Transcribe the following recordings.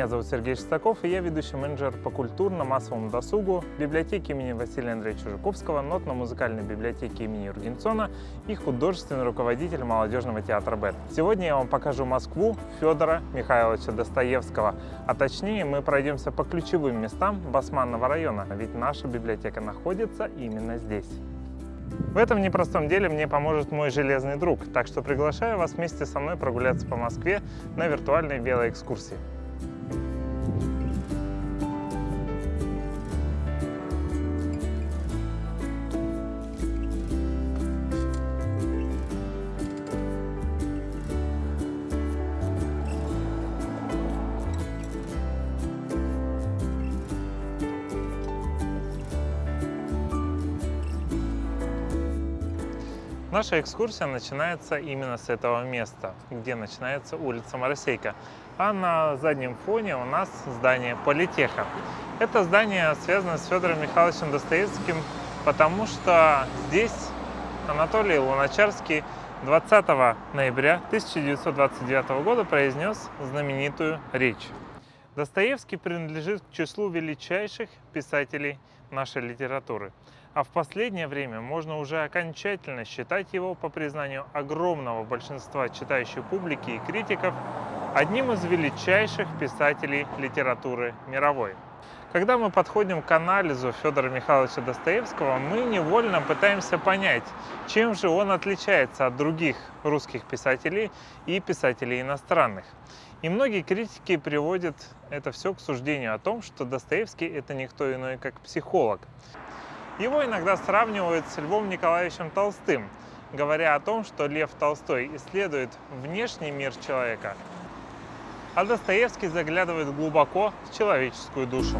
Меня зовут Сергей Шестаков, и я ведущий менеджер по культурно-массовому досугу библиотеки имени Василия Андреевича Жуковского, нотно-музыкальной библиотеки имени Юргенсона и художественный руководитель молодежного театра БЭТ. Сегодня я вам покажу Москву Федора Михайловича Достоевского, а точнее мы пройдемся по ключевым местам Басманного района, ведь наша библиотека находится именно здесь. В этом непростом деле мне поможет мой железный друг, так что приглашаю вас вместе со мной прогуляться по Москве на виртуальной велоэкскурсии. Наша экскурсия начинается именно с этого места, где начинается улица Моросейка. А на заднем фоне у нас здание Политеха. Это здание связано с Федором Михайловичем Достоевским, потому что здесь Анатолий Луначарский 20 ноября 1929 года произнес знаменитую речь. Достоевский принадлежит к числу величайших писателей нашей литературы а в последнее время можно уже окончательно считать его, по признанию огромного большинства читающей публики и критиков, одним из величайших писателей литературы мировой. Когда мы подходим к анализу Федора Михайловича Достоевского, мы невольно пытаемся понять, чем же он отличается от других русских писателей и писателей иностранных. И многие критики приводят это все к суждению о том, что Достоевский – это никто иной, как психолог. Его иногда сравнивают с Львом Николаевичем Толстым, говоря о том, что Лев Толстой исследует внешний мир человека, а Достоевский заглядывает глубоко в человеческую душу.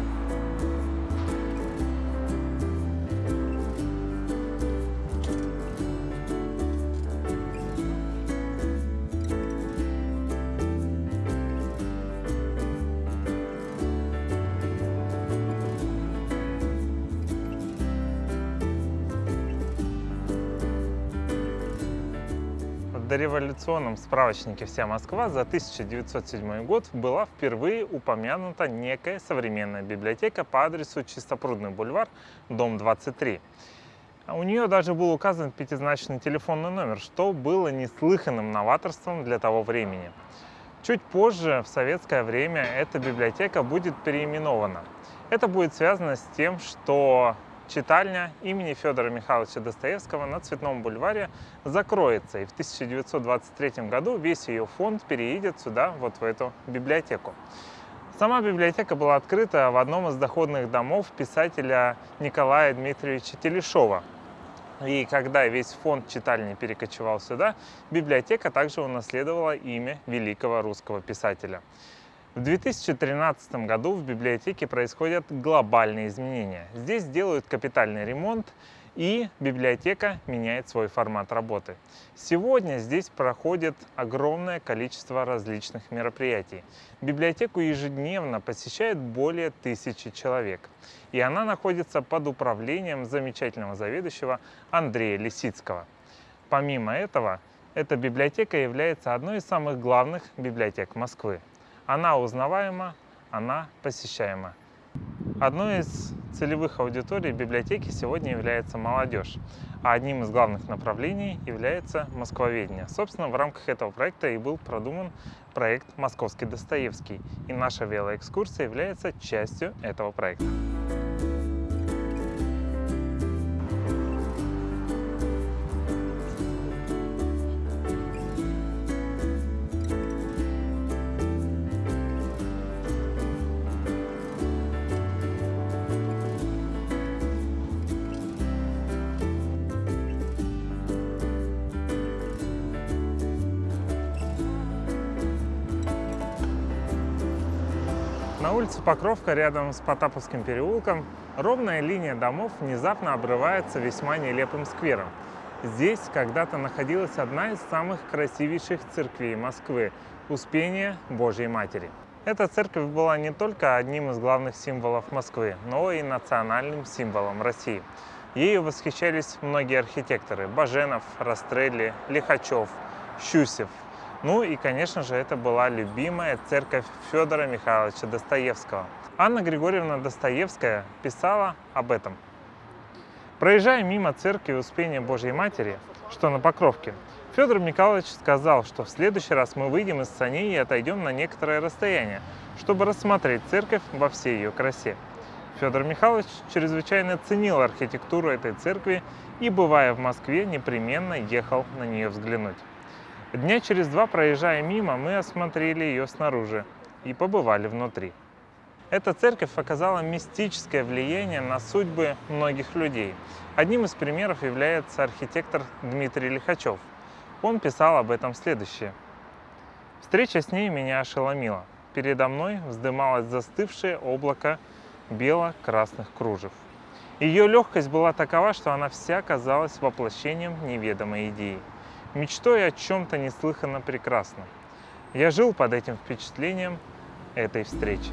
Дореволюционном справочнике «Вся Москва» за 1907 год была впервые упомянута некая современная библиотека по адресу Чистопрудный бульвар, дом 23. У нее даже был указан пятизначный телефонный номер, что было неслыханным новаторством для того времени. Чуть позже, в советское время, эта библиотека будет переименована. Это будет связано с тем, что читальня имени Федора Михайловича Достоевского на Цветном бульваре закроется. И в 1923 году весь ее фонд переедет сюда, вот в эту библиотеку. Сама библиотека была открыта в одном из доходных домов писателя Николая Дмитриевича Телешова. И когда весь фонд читальни перекочевал сюда, библиотека также унаследовала имя великого русского писателя. В 2013 году в библиотеке происходят глобальные изменения. Здесь делают капитальный ремонт, и библиотека меняет свой формат работы. Сегодня здесь проходит огромное количество различных мероприятий. Библиотеку ежедневно посещает более тысячи человек. И она находится под управлением замечательного заведующего Андрея Лисицкого. Помимо этого, эта библиотека является одной из самых главных библиотек Москвы. Она узнаваема, она посещаема. Одной из целевых аудиторий библиотеки сегодня является молодежь, а одним из главных направлений является москвоведение. Собственно, в рамках этого проекта и был продуман проект «Московский Достоевский», и наша велоэкскурсия является частью этого проекта. На улице Покровка, рядом с Потаповским переулком, ровная линия домов внезапно обрывается весьма нелепым сквером. Здесь когда-то находилась одна из самых красивейших церквей Москвы – Успение Божьей Матери. Эта церковь была не только одним из главных символов Москвы, но и национальным символом России. Ею восхищались многие архитекторы – Баженов, Растрелли, Лихачев, Щусев. Ну и, конечно же, это была любимая церковь Федора Михайловича Достоевского. Анна Григорьевна Достоевская писала об этом. Проезжая мимо церкви Успения Божьей Матери, что на Покровке, Федор Михайлович сказал, что в следующий раз мы выйдем из саней и отойдем на некоторое расстояние, чтобы рассмотреть церковь во всей ее красе. Федор Михайлович чрезвычайно ценил архитектуру этой церкви и, бывая в Москве, непременно ехал на нее взглянуть. Дня через два, проезжая мимо, мы осмотрели ее снаружи и побывали внутри. Эта церковь оказала мистическое влияние на судьбы многих людей. Одним из примеров является архитектор Дмитрий Лихачев – он писал об этом следующее. Встреча с ней меня ошеломила. Передо мной вздымалось застывшее облако бело-красных кружев. Ее легкость была такова, что она вся казалась воплощением неведомой идеи, мечтой о чем-то неслыханно прекрасном. Я жил под этим впечатлением этой встречи.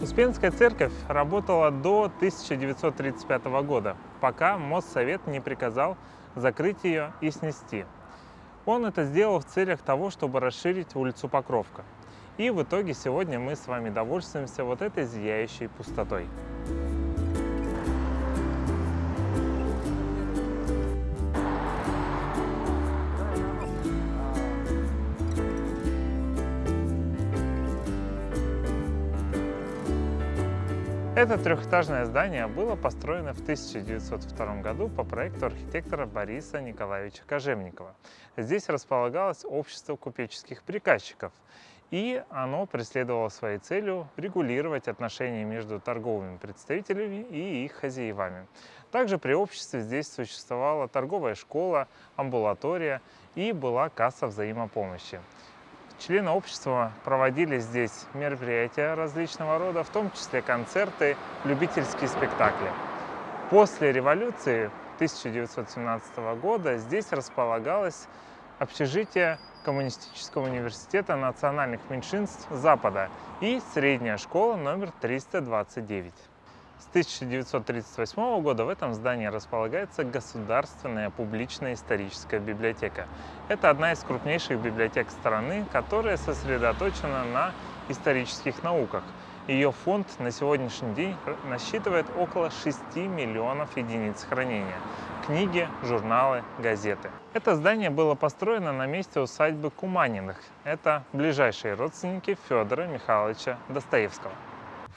Успенская церковь работала до 1935 года, пока Моссовет не приказал закрыть ее и снести. Он это сделал в целях того, чтобы расширить улицу Покровка. И в итоге сегодня мы с вами довольствуемся вот этой зияющей пустотой. Это трехэтажное здание было построено в 1902 году по проекту архитектора Бориса Николаевича Кожевникова. Здесь располагалось общество купеческих приказчиков, и оно преследовало своей целью регулировать отношения между торговыми представителями и их хозяевами. Также при обществе здесь существовала торговая школа, амбулатория и была касса взаимопомощи. Члены общества проводили здесь мероприятия различного рода, в том числе концерты, любительские спектакли. После революции 1917 года здесь располагалось общежитие Коммунистического университета национальных меньшинств Запада и средняя школа номер 329. С 1938 года в этом здании располагается Государственная публичная историческая библиотека. Это одна из крупнейших библиотек страны, которая сосредоточена на исторических науках. Ее фонд на сегодняшний день насчитывает около 6 миллионов единиц хранения. Книги, журналы, газеты. Это здание было построено на месте усадьбы Куманиных. Это ближайшие родственники Федора Михайловича Достоевского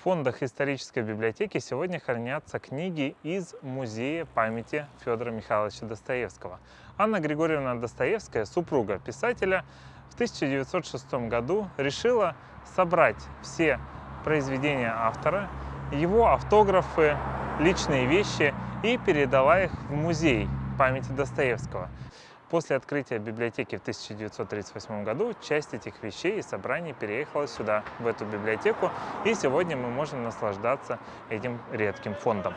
фондах исторической библиотеки сегодня хранятся книги из Музея памяти Федора Михайловича Достоевского. Анна Григорьевна Достоевская, супруга писателя, в 1906 году решила собрать все произведения автора, его автографы, личные вещи и передала их в музей памяти Достоевского. После открытия библиотеки в 1938 году часть этих вещей и собраний переехала сюда, в эту библиотеку, и сегодня мы можем наслаждаться этим редким фондом.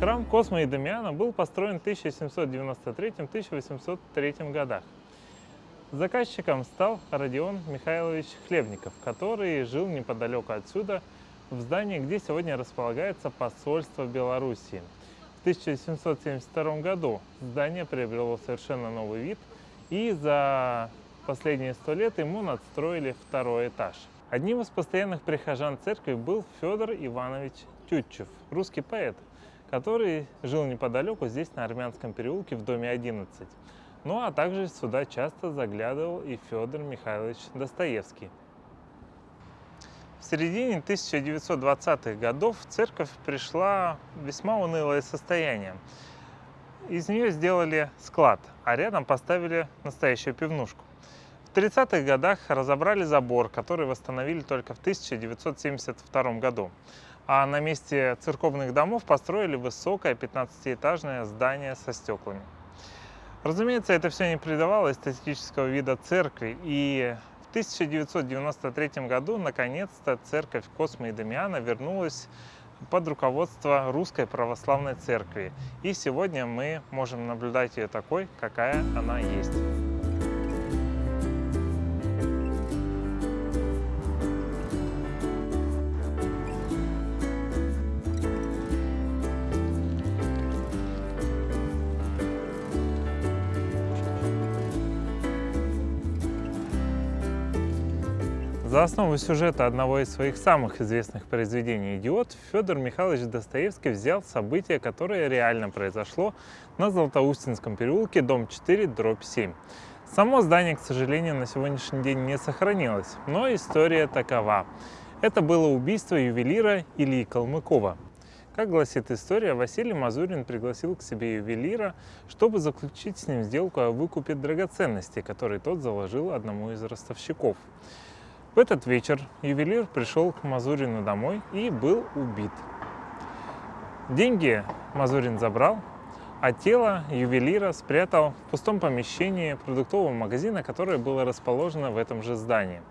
Храм Космо и Дамиана был построен в 1793-1803 годах. Заказчиком стал Родион Михайлович Хлебников, который жил неподалеку отсюда, в здании, где сегодня располагается посольство Белоруссии. В 1772 году здание приобрело совершенно новый вид, и за последние сто лет ему надстроили второй этаж. Одним из постоянных прихожан церкви был Федор Иванович Тютчев, русский поэт, который жил неподалеку, здесь, на Армянском переулке, в доме 11. Ну а также сюда часто заглядывал и Федор Михайлович Достоевский. В середине 1920-х годов в церковь пришла весьма унылое состояние. Из нее сделали склад, а рядом поставили настоящую пивнушку. В 30-х годах разобрали забор, который восстановили только в 1972 году а на месте церковных домов построили высокое 15-этажное здание со стеклами. Разумеется, это все не придавало эстетического вида церкви, и в 1993 году наконец-то церковь Космо и Дамиана вернулась под руководство Русской Православной Церкви. И сегодня мы можем наблюдать ее такой, какая она есть. За основу сюжета одного из своих самых известных произведений «Идиот» Федор Михайлович Достоевский взял событие, которое реально произошло на Златоустинском переулке, дом 4, дробь 7. Само здание, к сожалению, на сегодняшний день не сохранилось, но история такова. Это было убийство ювелира Ильи Калмыкова. Как гласит история, Василий Мазурин пригласил к себе ювелира, чтобы заключить с ним сделку о выкупе драгоценностей, которые тот заложил одному из ростовщиков. В этот вечер ювелир пришел к Мазурину домой и был убит. Деньги Мазурин забрал, а тело ювелира спрятал в пустом помещении продуктового магазина, которое было расположено в этом же здании.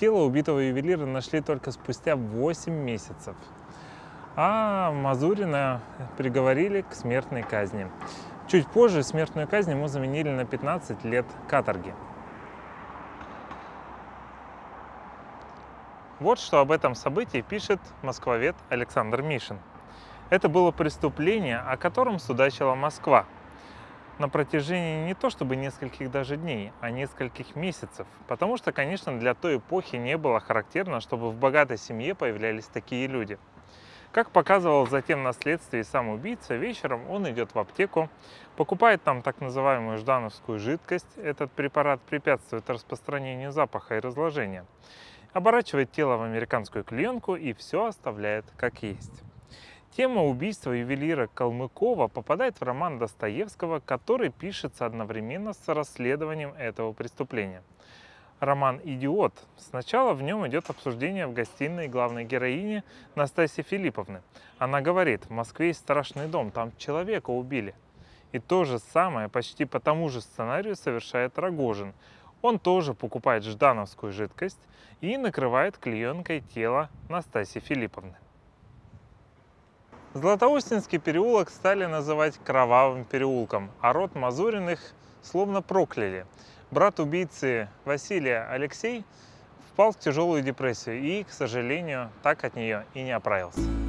Тело убитого ювелира нашли только спустя 8 месяцев, а Мазурина приговорили к смертной казни. Чуть позже смертную казнь ему заменили на 15 лет каторги. Вот что об этом событии пишет москвовед Александр Мишин. Это было преступление, о котором судачила Москва на протяжении не то чтобы нескольких даже дней, а нескольких месяцев. Потому что, конечно, для той эпохи не было характерно, чтобы в богатой семье появлялись такие люди. Как показывал затем на следствии сам убийца, вечером он идет в аптеку, покупает там так называемую ждановскую жидкость. Этот препарат препятствует распространению запаха и разложения оборачивает тело в американскую клеенку и все оставляет как есть. Тема убийства ювелира Калмыкова попадает в роман Достоевского, который пишется одновременно с расследованием этого преступления. Роман «Идиот». Сначала в нем идет обсуждение в гостиной главной героини Настасьи Филипповны. Она говорит, в Москве есть страшный дом, там человека убили. И то же самое почти по тому же сценарию совершает Рогожин, он тоже покупает ждановскую жидкость и накрывает клеенкой тело Настасьи Филипповны. Златоустинский переулок стали называть Кровавым переулком, а род Мазуриных словно прокляли. Брат убийцы Василия Алексей впал в тяжелую депрессию и, к сожалению, так от нее и не оправился.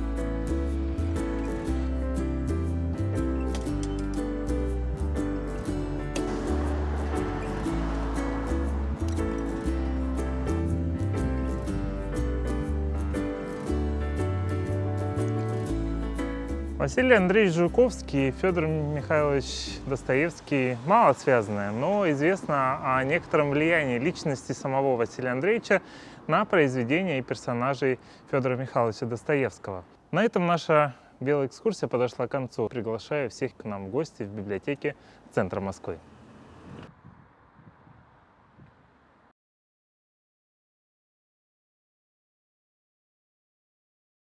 Василий Андреевич Жуковский и Федор Михайлович Достоевский мало связаны, но известно о некотором влиянии личности самого Василия Андреевича на произведения и персонажей Федора Михайловича Достоевского. На этом наша белая экскурсия подошла к концу. Приглашаю всех к нам в гости в библиотеке Центра Москвы.